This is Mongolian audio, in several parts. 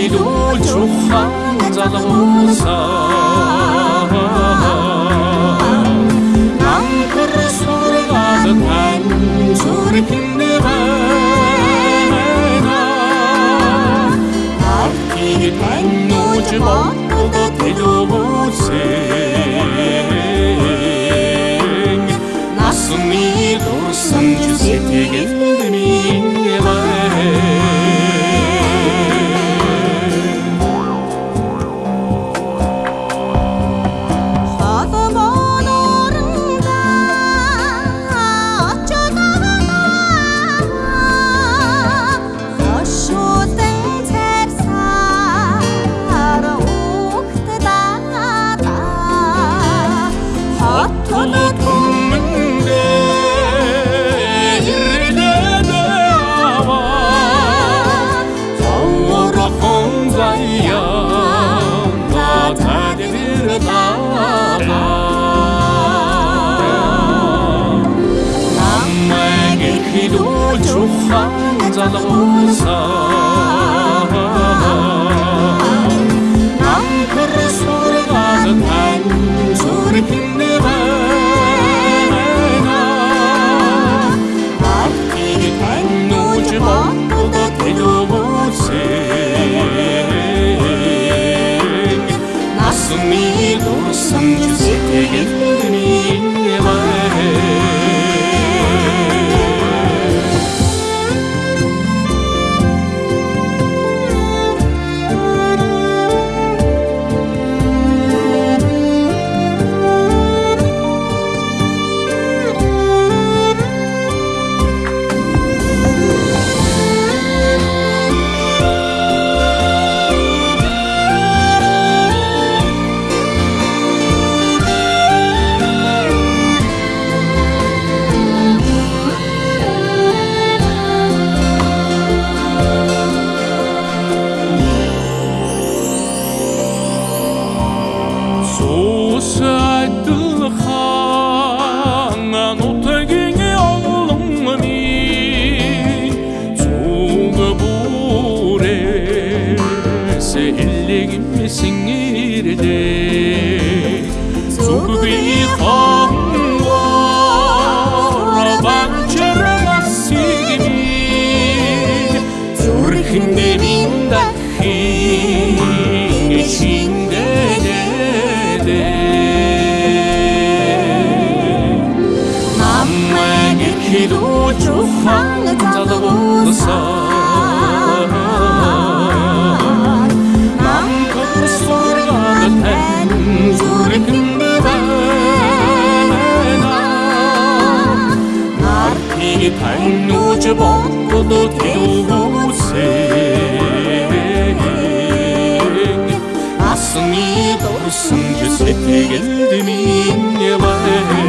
Намайг хидүүлж ухаан залуусаа Намхэр сургаад тань зүрхэндээ байна Арки тань нууж бодод хэлөвүүлсэн Насны дурсан зүсэтгэл минь ухаан ирлээ зүгний хонгор банчрасиг минь зүрхэндээ минь дахин шиндэнэ Намайг хилүүлж ухаан залуусаа дурсан зүсэтгэл минь байна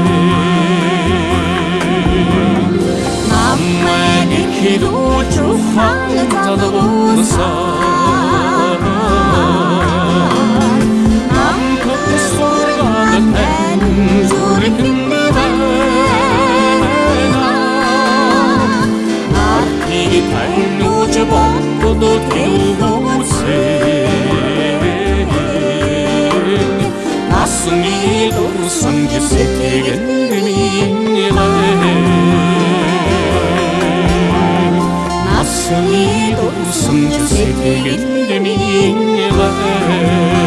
Намайг хилүүлж ухаан залуусаа 성이 도성 주세 대견됨이 인내와